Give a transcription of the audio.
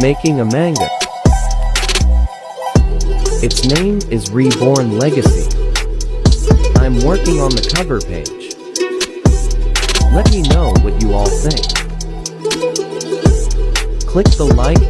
making a manga. Its name is Reborn Legacy. I'm working on the cover page. Let me know what you all think. Click the like